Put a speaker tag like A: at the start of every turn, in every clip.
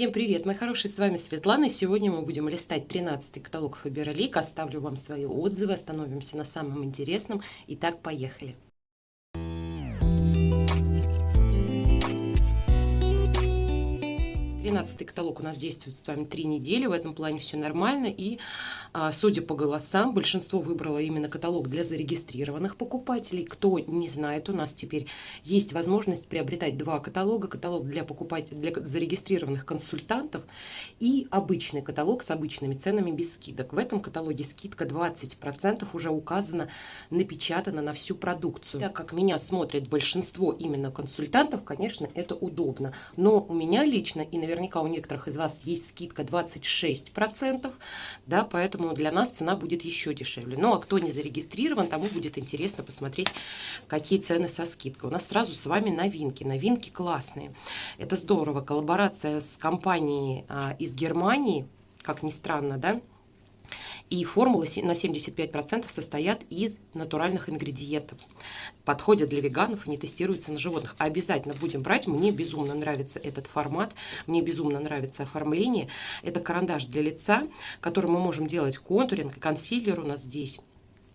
A: Всем привет, мои хорошие, с вами Светлана. Сегодня мы будем листать 13 каталог Фаберлик. Оставлю вам свои отзывы, остановимся на самом интересном. Итак, поехали. 13 каталог у нас действует с вами 3 недели, в этом плане все нормально. И, а, судя по голосам, большинство выбрало именно каталог для зарегистрированных покупателей. Кто не знает, у нас теперь есть возможность приобретать два каталога. Каталог для покупателей, для зарегистрированных консультантов и обычный каталог с обычными ценами без скидок. В этом каталоге скидка 20% уже указана, напечатана на всю продукцию. Так как меня смотрит большинство именно консультантов, конечно, это удобно. Но у меня лично и, наверное, наверняка у некоторых из вас есть скидка 26%, да, поэтому для нас цена будет еще дешевле. Ну, а кто не зарегистрирован, тому будет интересно посмотреть, какие цены со скидкой. У нас сразу с вами новинки. Новинки классные. Это здорово. Коллаборация с компанией а, из Германии, как ни странно, да, и формулы на 75% состоят из натуральных ингредиентов. Подходят для веганов и не тестируются на животных. Обязательно будем брать. Мне безумно нравится этот формат. Мне безумно нравится оформление. Это карандаш для лица, которым мы можем делать контуринг. Консилер у нас здесь.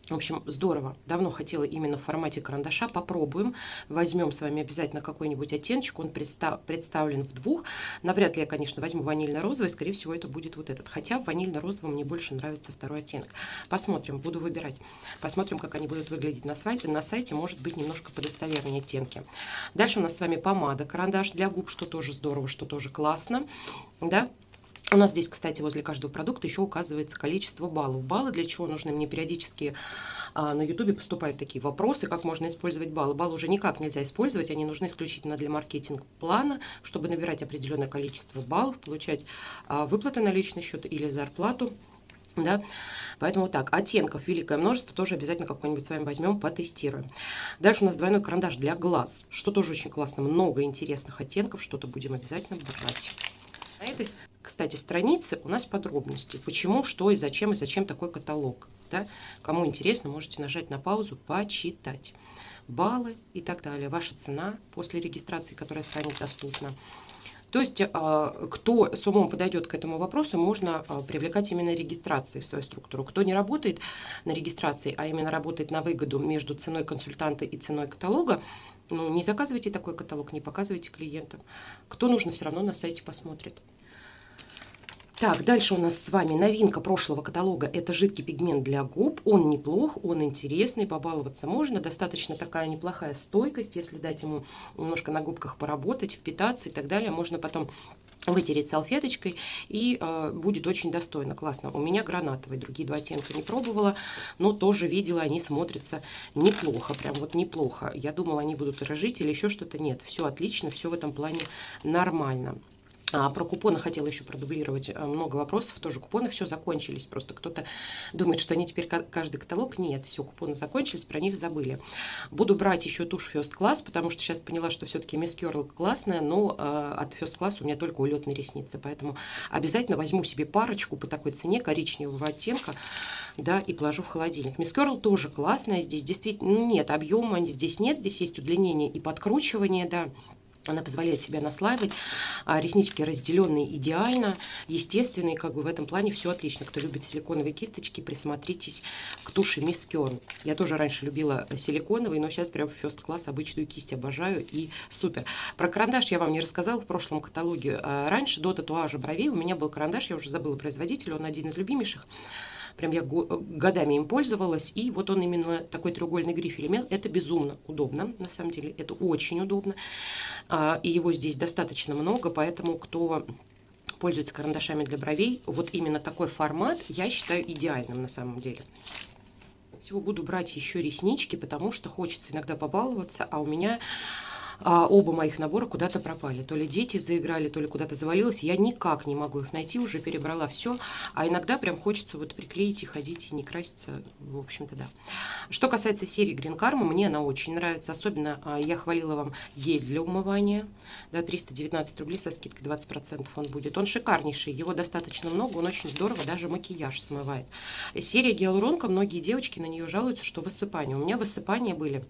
A: В общем, здорово. Давно хотела именно в формате карандаша. Попробуем. Возьмем с вами обязательно какой-нибудь оттеночек. Он представ представлен в двух. Навряд ли я, конечно, возьму ванильно-розовый. Скорее всего, это будет вот этот. Хотя в ванильно-розовом мне больше нравится второй оттенок. Посмотрим. Буду выбирать. Посмотрим, как они будут выглядеть на сайте. На сайте может быть немножко подостовернее оттенки. Дальше у нас с вами помада. Карандаш для губ, что тоже здорово, что тоже классно. Да? У нас здесь, кстати, возле каждого продукта еще указывается количество баллов. Баллы для чего нужны? Мне периодически а, на ютубе поступают такие вопросы, как можно использовать баллы. Баллы уже никак нельзя использовать, они нужны исключительно для маркетинг-плана, чтобы набирать определенное количество баллов, получать а, выплаты на личный счет или зарплату. Да? Поэтому вот так, оттенков великое множество, тоже обязательно какой-нибудь с вами возьмем, потестируем. Дальше у нас двойной карандаш для глаз, что тоже очень классно, много интересных оттенков, что-то будем обязательно брать. На этой кстати, страницы у нас подробности. Почему, что и зачем, и зачем такой каталог. Да? Кому интересно, можете нажать на паузу, почитать. Баллы и так далее. Ваша цена после регистрации, которая станет доступна. То есть, а, кто с умом подойдет к этому вопросу, можно а, привлекать именно регистрацией в свою структуру. Кто не работает на регистрации, а именно работает на выгоду между ценой консультанта и ценой каталога, ну, не заказывайте такой каталог, не показывайте клиентам. Кто нужно, все равно на сайте посмотрит. Так, дальше у нас с вами новинка прошлого каталога. Это жидкий пигмент для губ. Он неплох, он интересный, побаловаться можно. Достаточно такая неплохая стойкость, если дать ему немножко на губках поработать, впитаться и так далее. Можно потом вытереть салфеточкой и э, будет очень достойно, классно. У меня гранатовый, другие два оттенка не пробовала, но тоже видела, они смотрятся неплохо, прям вот неплохо. Я думала, они будут рожить или еще что-то. Нет, все отлично, все в этом плане нормально. А, про купоны хотела еще продублировать э, много вопросов. Тоже купоны все закончились. Просто кто-то думает, что они теперь каждый каталог. Нет, все, купоны закончились, про них забыли. Буду брать еще тушь First Class, потому что сейчас поняла, что все-таки Miss Curl классная, но э, от First Class у меня только улетные ресницы. Поэтому обязательно возьму себе парочку по такой цене коричневого оттенка, да, и положу в холодильник. Miss Curl тоже классная. Здесь действительно нет объема, здесь нет. Здесь есть удлинение и подкручивание, да. Она позволяет себя наслаивать. А реснички разделенные идеально, естественные. Как бы в этом плане все отлично. Кто любит силиконовые кисточки, присмотритесь к туши Kion. Я тоже раньше любила силиконовые, но сейчас прям first класс обычную кисть обожаю и супер. Про карандаш я вам не рассказала в прошлом каталоге. А раньше до татуажа бровей у меня был карандаш, я уже забыла производитель, он один из любимейших. Прям я годами им пользовалась. И вот он именно такой треугольный грифель имел. Это безумно удобно, на самом деле. Это очень удобно. А, и его здесь достаточно много, поэтому кто пользуется карандашами для бровей, вот именно такой формат я считаю идеальным на самом деле. Всего буду брать еще реснички, потому что хочется иногда побаловаться, а у меня а, оба моих набора куда-то пропали. То ли дети заиграли, то ли куда-то завалилось. Я никак не могу их найти, уже перебрала все. А иногда прям хочется вот приклеить и ходить, и не краситься. В общем-то, да. Что касается серии Green Karma, мне она очень нравится. Особенно а, я хвалила вам гель для умывания. Да, 319 рублей со скидкой 20% он будет. Он шикарнейший, его достаточно много, он очень здорово даже макияж смывает. Серия гиалуронка, многие девочки на нее жалуются, что высыпания. У меня высыпания были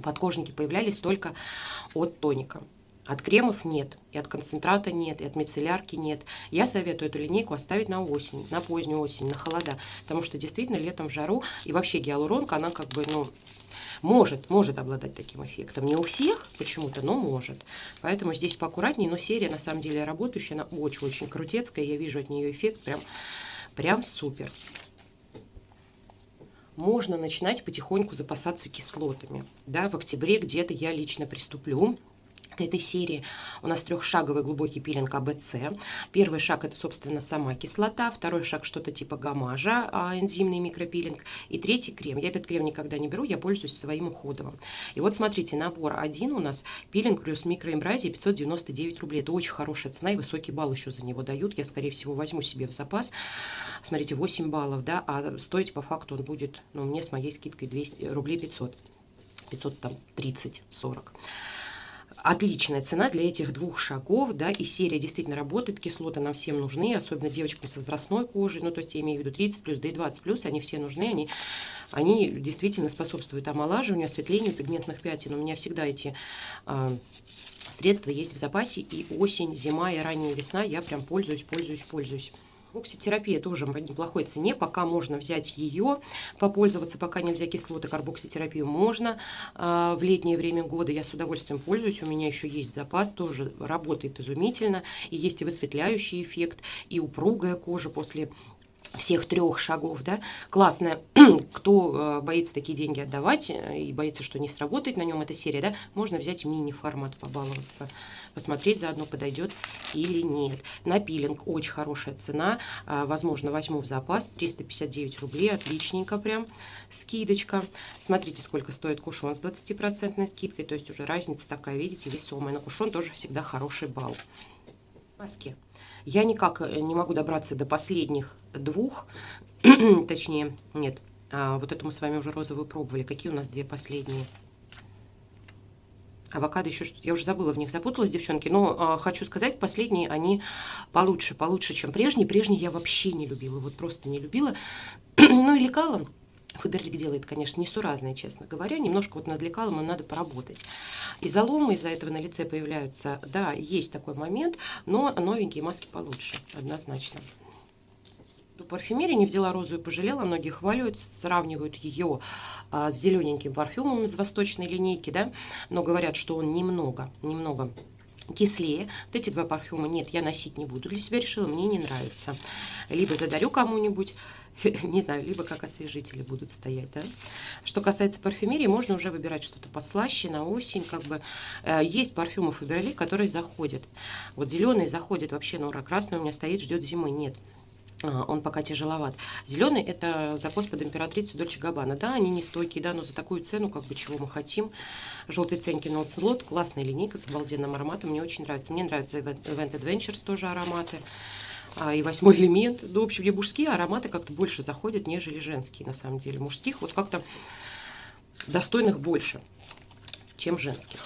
A: подкожники появлялись только от тоника. От кремов нет, и от концентрата нет, и от мицеллярки нет. Я советую эту линейку оставить на осень, на позднюю осень, на холода. Потому что действительно летом в жару, и вообще гиалуронка, она как бы, ну, может, может обладать таким эффектом. Не у всех почему-то, но может. Поэтому здесь поаккуратнее, но серия на самом деле работающая, она очень-очень крутецкая. Я вижу от нее эффект прям, прям супер можно начинать потихоньку запасаться кислотами. Да, в октябре где-то я лично приступлю к этой серии у нас трехшаговый глубокий пилинг АБЦ. Первый шаг это, собственно, сама кислота. Второй шаг что-то типа гамажа, а, энзимный микропилинг. И третий крем. Я этот крем никогда не беру, я пользуюсь своим уходовым. И вот смотрите, набор один у нас пилинг плюс микроэмбразия 599 рублей. Это очень хорошая цена и высокий балл еще за него дают. Я, скорее всего, возьму себе в запас. Смотрите, 8 баллов, да, а стоить по факту он будет, ну, мне с моей скидкой 200 рублей 500. 500 там 30, 40 отличная цена для этих двух шагов, да, и серия действительно работает, кислоты нам всем нужны, особенно девочкам с возрастной кожей, ну, то есть я имею в виду 30 плюс, да и 20 плюс, они все нужны, они, они действительно способствуют омолаживанию, осветлению пигментных пятен. У меня всегда эти э, средства есть в запасе, и осень, зима и ранняя весна я прям пользуюсь, пользуюсь, пользуюсь. Карбокситерапия тоже в неплохой цене, пока можно взять ее, попользоваться, пока нельзя кислоты, карбокситерапию можно. А, в летнее время года я с удовольствием пользуюсь, у меня еще есть запас, тоже работает изумительно, и есть и высветляющий эффект, и упругая кожа после всех трех шагов, да, классная, кто э, боится такие деньги отдавать э, и боится, что не сработает на нем эта серия, да, можно взять мини-формат, побаловаться, посмотреть заодно, подойдет или нет. На пилинг очень хорошая цена, а, возможно, возьму в запас, 359 рублей, отличненько прям, скидочка. Смотрите, сколько стоит кушон с 20% скидкой, то есть уже разница такая, видите, весомая. На кушон тоже всегда хороший балл. Маски. Я никак э, не могу добраться до последних двух, точнее, нет, а, вот эту мы с вами уже розовую пробовали. Какие у нас две последние? Авокадо еще что-то, я уже забыла, в них запуталась, девчонки. Но э, хочу сказать, последние они получше, получше, чем прежние. Прежние я вообще не любила, вот просто не любила. ну и лекала. Фаберлик делает, конечно, несуразное, честно говоря. Немножко вот над лекалом им надо поработать. И заломы из-за этого на лице появляются. Да, есть такой момент, но новенькие маски получше, однозначно. Парфюмерии не взяла розу и пожалела. Многие хваливают, сравнивают ее а, с зелененьким парфюмом из восточной линейки, да, но говорят, что он немного, немного кислее. Вот эти два парфюма нет, я носить не буду. Для себя решила, мне не нравится. Либо задарю кому-нибудь, не знаю, либо как освежители будут стоять, да. Что касается парфюмерии, можно уже выбирать что-то послаще на осень, как бы. Э, есть парфюмы Фаберлик, которые заходят. Вот зеленый заходит вообще на ура, красный у меня стоит, ждет зимы, нет. А, он пока тяжеловат. Зеленый это закос под императрицу Дольче Габбана. Да, они не стойкие, да, но за такую цену, как бы, чего мы хотим. Желтый ценки Нолцелот, классная линейка с обалденным ароматом, мне очень нравится. Мне нравятся Event Adventures тоже ароматы. А, и восьмой элемент. Ну, в общем, мне мужские ароматы как-то больше заходят, нежели женские, на самом деле. Мужских вот как-то достойных больше, чем женских.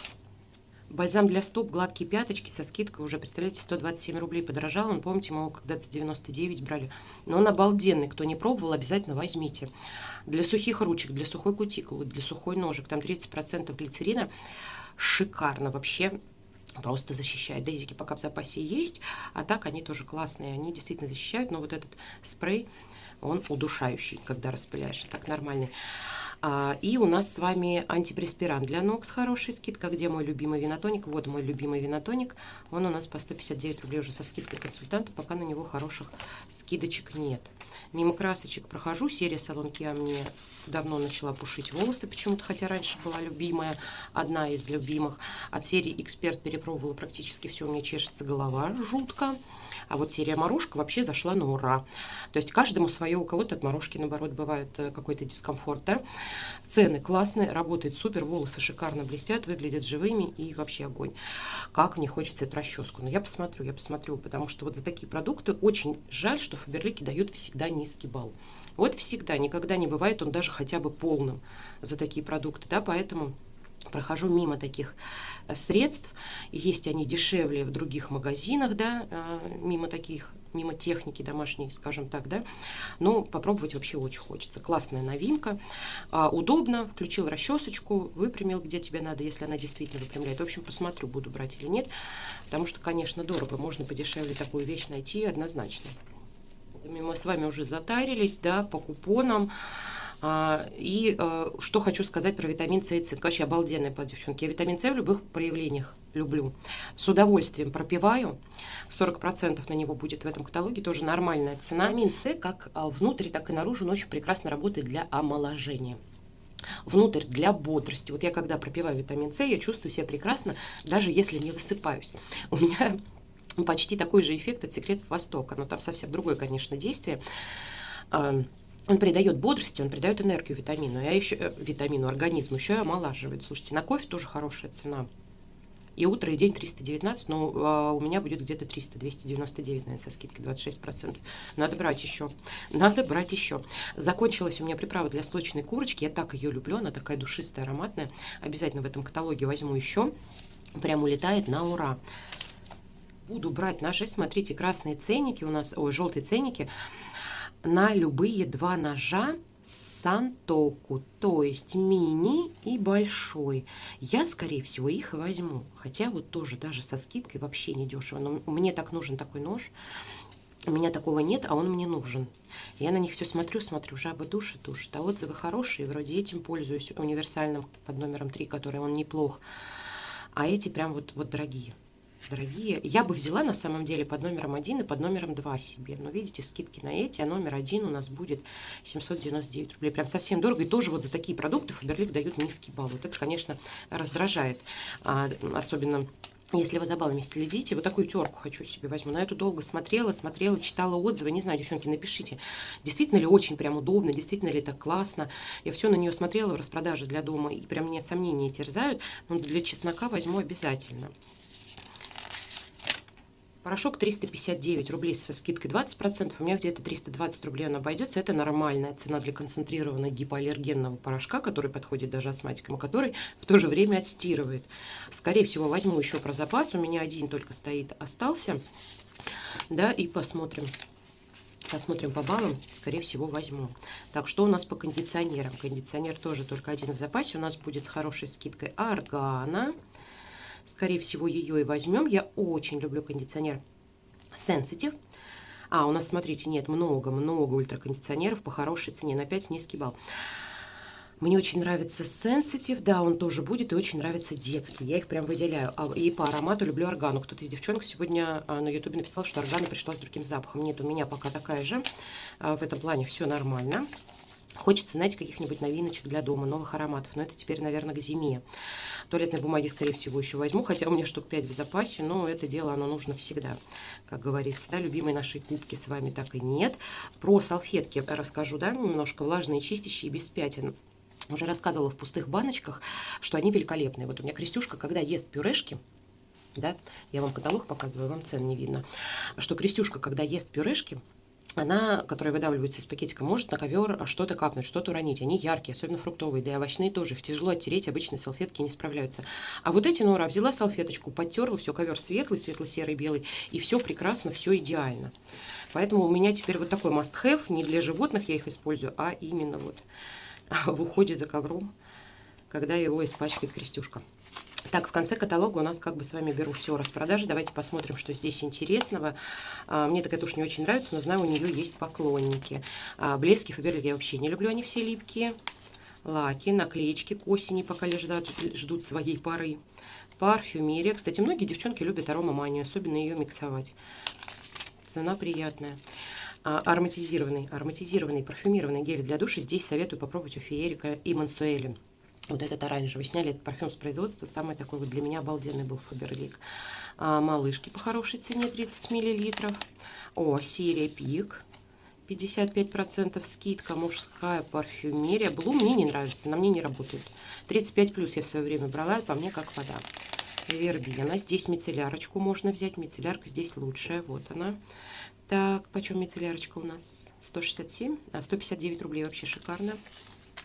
A: Бальзам для стоп, гладкие пяточки со скидкой уже, представляете, 127 рублей подорожал. Он, помните, мы его когда-то 99 брали. Но он обалденный. Кто не пробовал, обязательно возьмите. Для сухих ручек, для сухой кутикулы, для сухой ножек. Там 30% глицерина. Шикарно вообще. Просто защищает. Дейзики пока в запасе есть. А так они тоже классные. Они действительно защищают. Но вот этот спрей, он удушающий, когда распыляешь. Так нормальный. А, и у нас с вами антипреспирант для ног с хорошей скидкой. Где мой любимый винотоник? Вот мой любимый винотоник. Он у нас по 159 рублей уже со скидкой консультанта. Пока на него хороших скидочек нет. Мимо красочек прохожу. Серия Салон Киа мне давно начала пушить волосы почему-то, хотя раньше была любимая, одна из любимых. От серии Эксперт перепробовала практически все. У меня чешется голова жутко. А вот серия морожка вообще зашла на ура. То есть каждому свое, у кого-то от морожки, наоборот, бывает э, какой-то дискомфорт. Да? Цены классные, работает супер, волосы шикарно блестят, выглядят живыми и вообще огонь. Как мне хочется эту расческу. Но я посмотрю, я посмотрю, потому что вот за такие продукты очень жаль, что Фаберлики дают всегда низкий балл. Вот всегда, никогда не бывает он даже хотя бы полным за такие продукты, да, поэтому прохожу мимо таких э, средств. Есть они дешевле в других магазинах, да, э, мимо таких мимо техники домашней, скажем так, да. Но попробовать вообще очень хочется. Классная новинка, а, удобно, включил расчесочку, выпрямил, где тебе надо, если она действительно выпрямляет. В общем, посмотрю, буду брать или нет, потому что, конечно, дорого, можно подешевле такую вещь найти однозначно. Мы с вами уже затарились, да, по купонам. А, и а, что хочу сказать про витамин С и цинк. Вообще обалденная по девчонки. Я витамин С в любых проявлениях люблю. С удовольствием пропиваю. 40% на него будет в этом каталоге. Тоже нормальная цена. Витамин С как а, внутрь, так и наружу он очень прекрасно работает для омоложения внутрь для бодрости. Вот я когда пропиваю витамин С, я чувствую себя прекрасно, даже если не высыпаюсь. У меня почти такой же эффект от секретов Востока, но там совсем другое, конечно, действие он придает бодрости, он придает энергию витамину, а еще э, витамину организму, еще и омолаживает. Слушайте, на кофе тоже хорошая цена. И утро, и день 319, но а, у меня будет где-то 300, 299, наверное, со скидкой 26%. Надо брать еще. Надо брать еще. Закончилась у меня приправа для сочной курочки. Я так ее люблю, она такая душистая, ароматная. Обязательно в этом каталоге возьму еще. Прям улетает на ура. Буду брать наши, смотрите, красные ценники у нас, ой, желтые ценники на любые два ножа Сантоку, то есть мини и большой. Я, скорее всего, их возьму. Хотя вот тоже даже со скидкой вообще не дешево. Но мне так нужен такой нож. У меня такого нет, а он мне нужен. Я на них все смотрю, смотрю, жаба душит, душит. А отзывы хорошие, вроде этим пользуюсь, универсальным под номером 3, который он неплох. А эти прям вот, вот дорогие дорогие. Я бы взяла на самом деле под номером 1 и под номером 2 себе. Но видите, скидки на эти, а номер 1 у нас будет 799 рублей. Прям совсем дорого. И тоже вот за такие продукты Фаберлик дают низкий балл. Вот это, конечно, раздражает. А, особенно если вы за баллами следите, вот такую терку хочу себе возьму. На эту долго смотрела, смотрела, читала отзывы. Не знаю, девчонки, напишите, действительно ли очень прям удобно, действительно ли так классно. Я все на нее смотрела в распродаже для дома, и прям мне сомнения терзают. Но для чеснока возьму обязательно. Порошок 359 рублей со скидкой 20%. У меня где-то 320 рублей он обойдется. Это нормальная цена для концентрированного гипоаллергенного порошка, который подходит даже астматикам, который в то же время отстирывает. Скорее всего, возьму еще про запас. У меня один только стоит, остался. Да, и посмотрим. Посмотрим по баллам, скорее всего, возьму. Так, что у нас по кондиционерам? Кондиционер тоже только один в запасе. У нас будет с хорошей скидкой Аргана. Скорее всего, ее и возьмем. Я очень люблю кондиционер Sensitive. А, у нас, смотрите, нет, много-много ультракондиционеров по хорошей цене. На 5 низкий балл. Мне очень нравится Sensitive, да, он тоже будет, и очень нравится детский. Я их прям выделяю. А, и по аромату люблю органу. Кто-то из девчонок сегодня а, на ютубе написал, что органа пришла с другим запахом. Нет, у меня пока такая же. А, в этом плане все нормально. Хочется, знаете, каких-нибудь новиночек для дома, новых ароматов. Но это теперь, наверное, к зиме. Туалетной бумаги, скорее всего, еще возьму. Хотя у меня штук 5 в запасе, но это дело, оно нужно всегда, как говорится. Да, любимой нашей кубки с вами так и нет. Про салфетки расскажу, да, немножко. Влажные, чистящие, без пятен. Уже рассказывала в пустых баночках, что они великолепные. Вот у меня Крестюшка, когда ест пюрешки, да, я вам каталог показываю, вам цен не видно, что Крестюшка, когда ест пюрешки, она, которая выдавливается из пакетика, может на ковер что-то капнуть, что-то уронить. Они яркие, особенно фруктовые, да и овощные тоже. Их тяжело оттереть, обычные салфетки не справляются. А вот эти Нора взяла салфеточку, подтерла, все, ковер светлый, светло-серый, белый, и все прекрасно, все идеально. Поэтому у меня теперь вот такой must-have, не для животных я их использую, а именно вот в уходе за ковром, когда его испачкает крестюшка. Так, в конце каталога у нас как бы с вами беру все распродажи. Давайте посмотрим, что здесь интересного. А, мне такая тушь не очень нравится, но знаю, у нее есть поклонники. А, блески Фаберлик я вообще не люблю, они все липкие. Лаки, наклеечки к осени, пока лежат, ждут своей поры. Парфюмерия. Кстати, многие девчонки любят аромаманию, особенно ее миксовать. Цена приятная. А, ароматизированный, ароматизированный парфюмированный гель для душа. Здесь советую попробовать у Феерика и Мансуэли. Вот этот оранжевый. Сняли этот парфюм с производства. Самый такой вот для меня обалденный был Фаберлик. А, малышки по хорошей цене 30 мл. О, серия Пик. 55% скидка, мужская парфюмерия. Блу мне не нравится, на мне не работает. 35 плюс я в свое время брала, по мне как вода. Вербена. Здесь мицеллярочку можно взять. Мицеллярка здесь лучшая. Вот она. Так, почем мицеллярочка у нас? 167, а 159 рублей вообще шикарно.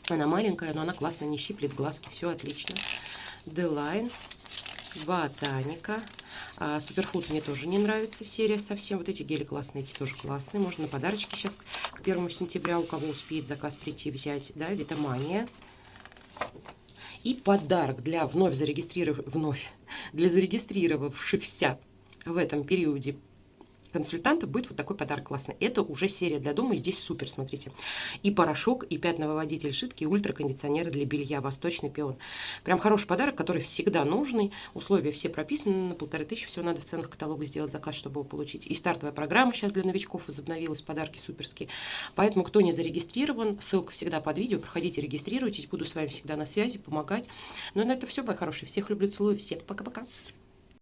A: Она маленькая, но она классно не щиплет глазки. Все отлично. Делайн. Ботаника. А, Суперфуд мне тоже не нравится серия совсем. Вот эти гели классные, эти тоже классные. Можно на подарочки сейчас к первому сентября, у кого успеет заказ прийти, взять. Да, Витамания. И подарок для вновь зарегистриров... вновь для зарегистрировавшихся в этом периоде консультантов будет вот такой подарок классный. Это уже серия для дома, и здесь супер, смотрите. И порошок, и пятновыводитель жидкий, и ультракондиционеры для белья, восточный пион. Прям хороший подарок, который всегда нужный. Условия все прописаны, на полторы тысячи всего надо в ценах каталога сделать заказ, чтобы его получить. И стартовая программа сейчас для новичков возобновилась, подарки суперские. Поэтому, кто не зарегистрирован, ссылка всегда под видео, проходите, регистрируйтесь, буду с вами всегда на связи, помогать. Ну, на это все, мои хорошие. Всех люблю, целую, всех пока-пока.